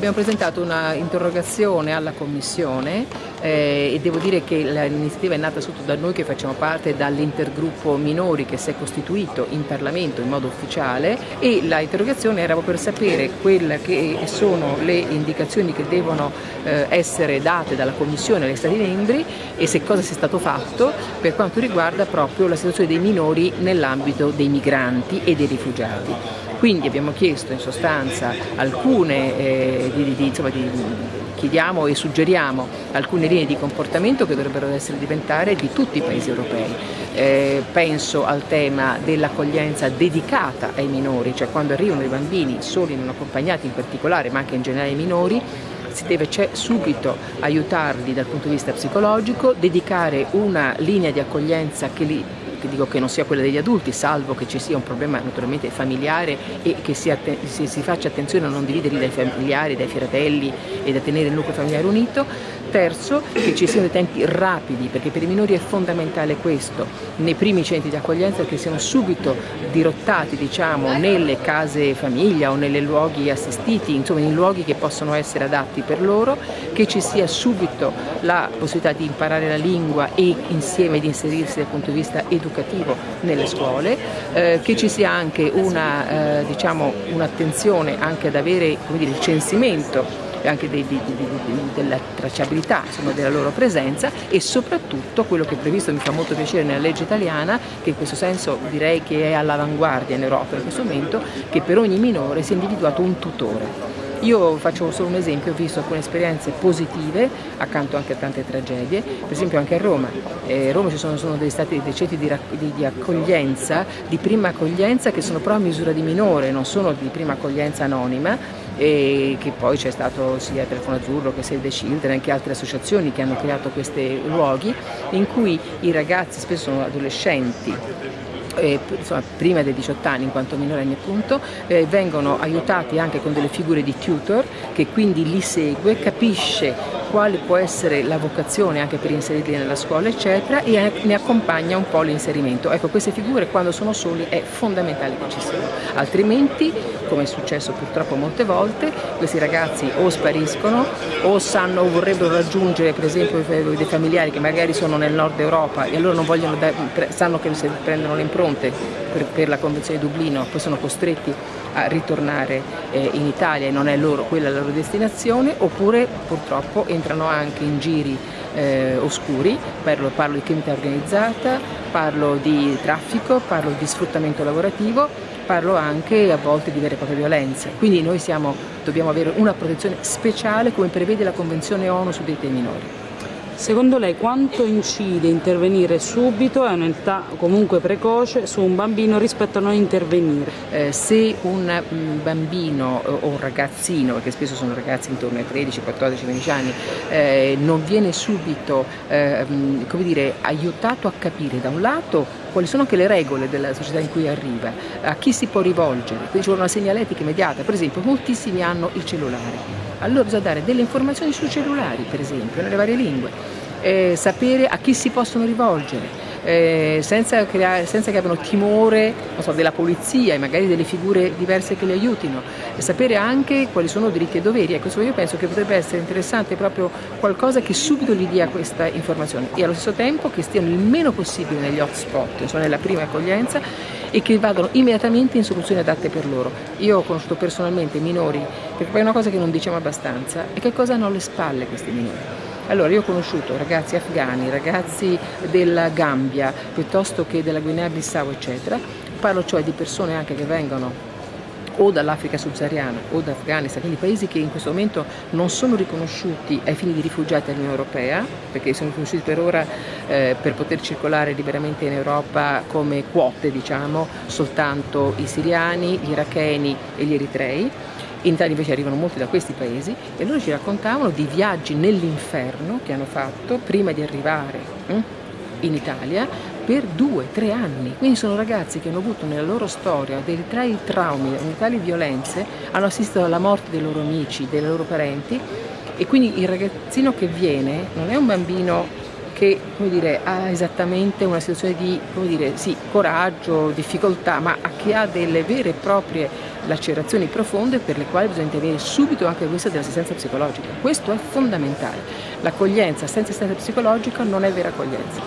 Abbiamo presentato una interrogazione alla Commissione eh, e devo dire che l'iniziativa è nata sotto da noi che facciamo parte dall'intergruppo minori che si è costituito in Parlamento in modo ufficiale e la interrogazione era per sapere quelle che sono le indicazioni che devono eh, essere date dalla Commissione agli Stati membri e se cosa sia stato fatto per quanto riguarda proprio la situazione dei minori nell'ambito dei migranti e dei rifugiati. Quindi abbiamo chiesto in sostanza alcune, eh, di, di, insomma, di, chiediamo e suggeriamo alcune linee di comportamento che dovrebbero essere diventare di tutti i paesi europei. Eh, penso al tema dell'accoglienza dedicata ai minori, cioè quando arrivano i bambini soli non accompagnati in particolare, ma anche in generale i minori, si deve subito aiutarli dal punto di vista psicologico, dedicare una linea di accoglienza che li che dico che non sia quella degli adulti, salvo che ci sia un problema naturalmente familiare e che si, si, si faccia attenzione a non dividerli dai familiari, dai fratelli e da tenere il nucleo familiare unito, Terzo, che ci siano dei tempi rapidi, perché per i minori è fondamentale questo, nei primi centri di accoglienza che siano subito dirottati diciamo, nelle case famiglia o nei luoghi assistiti, insomma in luoghi che possono essere adatti per loro, che ci sia subito la possibilità di imparare la lingua e insieme di inserirsi dal punto di vista educativo nelle scuole, eh, che ci sia anche un'attenzione eh, diciamo, un anche ad avere dire, il censimento anche di, di, di, della tracciabilità insomma, della loro presenza e soprattutto quello che è previsto, mi fa molto piacere nella legge italiana, che in questo senso direi che è all'avanguardia in Europa in questo momento, che per ogni minore sia individuato un tutore. Io faccio solo un esempio, ho visto alcune esperienze positive, accanto anche a tante tragedie, per esempio anche a Roma. Eh, a Roma ci sono, sono dei stati dei centri di, di, di, accoglienza, di prima accoglienza che sono però a misura di minore, non sono di prima accoglienza anonima, e che poi c'è stato sia Telefono Azzurro che Save the Children e anche altre associazioni che hanno creato questi luoghi in cui i ragazzi spesso sono adolescenti eh, insomma, prima dei 18 anni in quanto minorenni appunto, eh, vengono aiutati anche con delle figure di tutor che quindi li segue, capisce quale può essere la vocazione anche per inserirli nella scuola eccetera e ne accompagna un po' l'inserimento. Ecco queste figure quando sono soli è fondamentale che ci siano, altrimenti come è successo purtroppo molte volte questi ragazzi o spariscono o sanno o vorrebbero raggiungere per esempio dei familiari che magari sono nel nord Europa e allora vogliono, sanno che se prendono le impronte per, per la Convenzione di Dublino poi sono costretti a ritornare eh, in Italia e non è loro quella la loro destinazione oppure purtroppo entrano anche in giri eh, oscuri, parlo, parlo di criminalità organizzata, parlo di traffico, parlo di sfruttamento lavorativo, parlo anche a volte di vere e proprie violenze. Quindi noi siamo, dobbiamo avere una protezione speciale come prevede la Convenzione ONU sui diritti dei minori. Secondo lei quanto incide intervenire subito a un'età comunque precoce su un bambino rispetto a non intervenire? Eh, se un mm, bambino o un ragazzino, perché spesso sono ragazzi intorno ai 13, 14, 15 anni, eh, non viene subito eh, mm, dire, aiutato a capire da un lato quali sono anche le regole della società in cui arriva, a chi si può rivolgere, quindi vuole una segnaletica immediata, per esempio moltissimi hanno il cellulare allora bisogna dare delle informazioni sui cellulari, per esempio, nelle varie lingue, eh, sapere a chi si possono rivolgere, eh, senza, creare, senza, che abbiano timore so, della polizia e magari delle figure diverse che li aiutino, e sapere anche quali sono diritti e doveri. Ecco, io penso che potrebbe essere interessante proprio qualcosa che subito gli dia questa informazione e allo stesso tempo che stiano il meno possibile negli hotspot, insomma nella prima accoglienza e che vadano immediatamente in soluzioni adatte per loro. Io ho conosciuto personalmente minori, perché poi è una cosa che non diciamo abbastanza, è che cosa hanno alle spalle questi minori. Allora io ho conosciuto ragazzi afghani, ragazzi della Gambia, piuttosto che della Guinea-Bissau eccetera, parlo cioè di persone anche che vengono o dall'Africa subsahariana o dall'Afghanistan, quindi paesi che in questo momento non sono riconosciuti ai fini di rifugiati dall'Unione Europea, perché sono riconosciuti per ora eh, per poter circolare liberamente in Europa come quote, diciamo, soltanto i siriani, gli iracheni e gli eritrei. In Italia invece arrivano molti da questi paesi e loro ci raccontavano di viaggi nell'inferno che hanno fatto prima di arrivare hm, in Italia per due, tre anni. Quindi sono ragazzi che hanno avuto nella loro storia dei tali traumi, delle tali violenze, hanno assistito alla morte dei loro amici, dei loro parenti e quindi il ragazzino che viene non è un bambino che dire, ha esattamente una situazione di dire, sì, coraggio, difficoltà, ma che ha delle vere e proprie lacerazioni profonde per le quali bisogna intervenire subito anche questa dell'assistenza psicologica. Questo è fondamentale. L'accoglienza senza assistenza psicologica non è vera accoglienza.